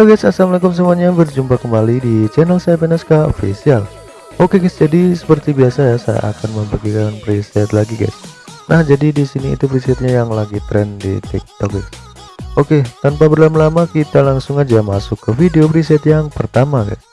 Halo guys assalamualaikum semuanya. Berjumpa kembali di channel saya Penaska official. Oke guys jadi seperti biasa ya saya akan membagikan preset lagi guys. Nah jadi di sini itu presetnya yang lagi trend di TikTok guys. Oke tanpa berlama-lama kita langsung aja masuk ke video preset yang pertama guys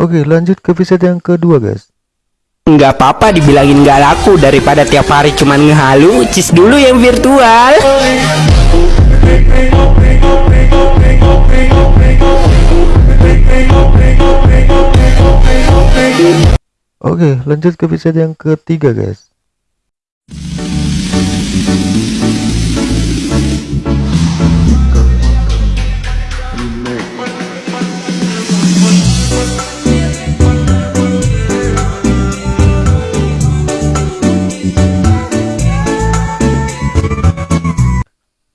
Oke lanjut ke preset yang kedua guys. Nggak apa-apa dibilangin nggak laku daripada tiap hari cuman ngehalu cis dulu yang virtual. Oke lanjut ke preset yang ketiga guys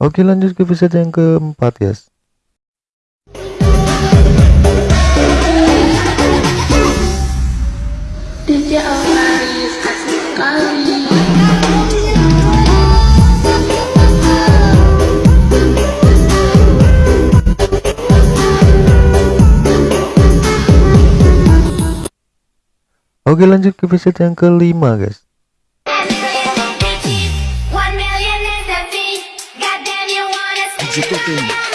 Oke lanjut ke episode yang keempat guys. Oke lanjut ke episode yang kelima guys wanna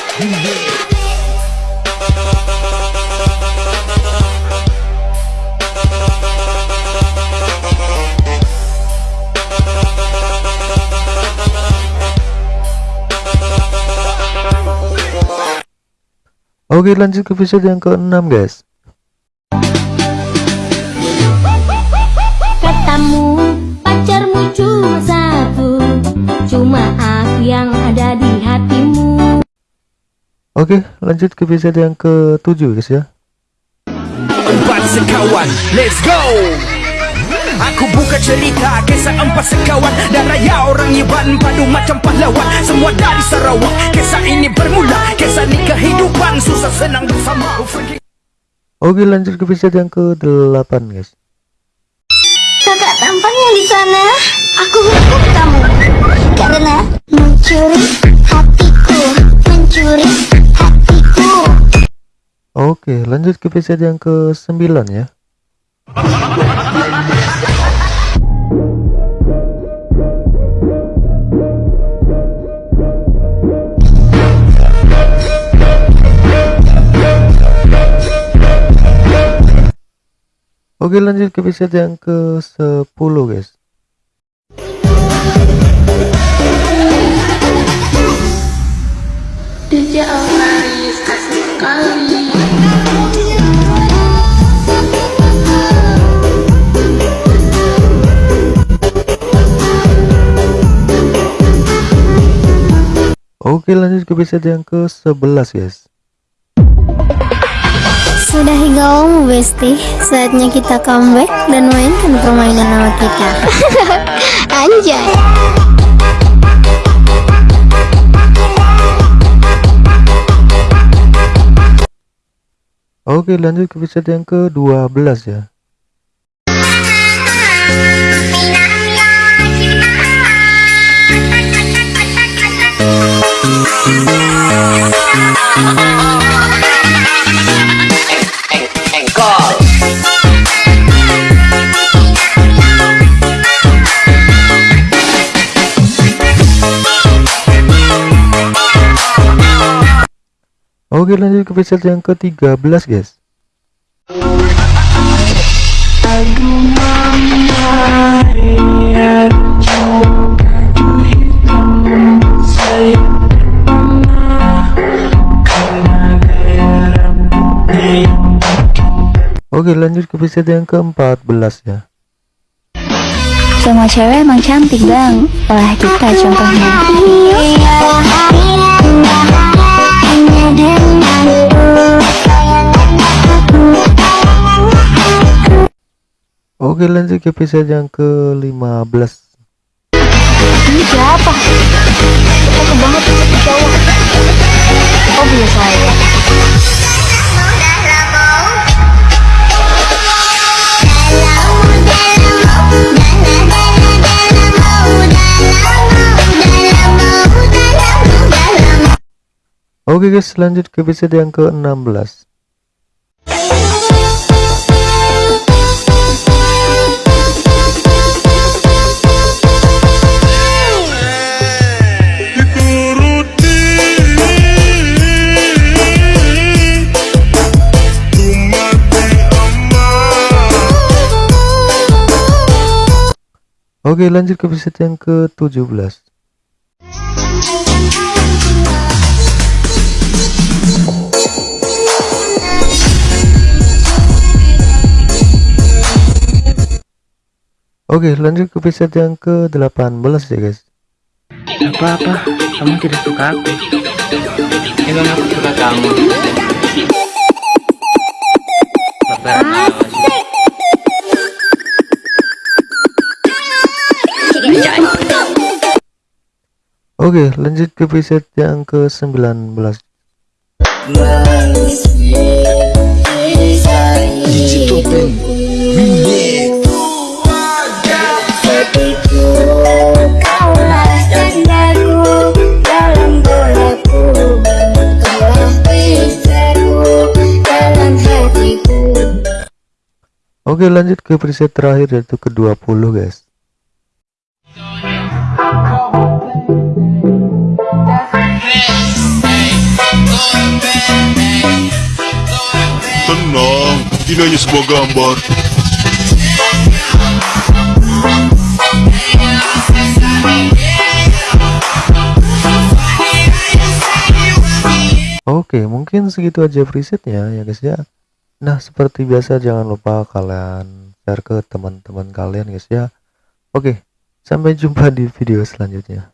Oke lanjut ke episode yang keenam guys Oke lanjut ke episode yang ketujuh guys ya. Empat sekawan let's go! Aku buka cerita kisah empat sekawan. Dan raya orang Iban padu macam pahlawan. Semua dari Sarawak. Kisah ini bermula Kisah ni kehidupan. Susah senang bersama. Oke lanjut ke episode yang ke-8 guys. Kakak tampan yang di sana. Aku hukum kamu. Karena mencuri Oke lanjut ke episode yang ke-9 ya. Oke lanjut ke episode yang ke-10 guys Oke lanjut ke episode yang ke-11 guys Sudah gaung Besti, saatnya kita comeback dan mainkan permainan nama kita. Anjay. Oke lanjut ke episode yang ke-12 ya Oke lanjut ke episode yang ke-13 guys. Oke lanjut ke episode yang ke-14 ya. Semua cewek emang cantik bang, Wah kita contohnya. Oke lanjut ke episode yang ke-15 Ini siapa? Aku banget cowok. Oh biasa ya. Oke guys lanjut ke episode yang ke-16 Oke lanjut ke episode yang ke-17 Oke lanjut ke episode yang ke-18 ya guys Apa-apa, kamu tidak suka aku. Emang aku suka kamu. Oke lanjut ke episode yang ke-19 Oke lanjut ke preset terakhir yaitu ke-20 guys Tenang, ini hanya sebuah gambar. Oke mungkin segitu aja presetnya ya guys ya Nah seperti biasa jangan lupa kalian share ke teman-teman kalian guys ya. Oke sampai jumpa di video selanjutnya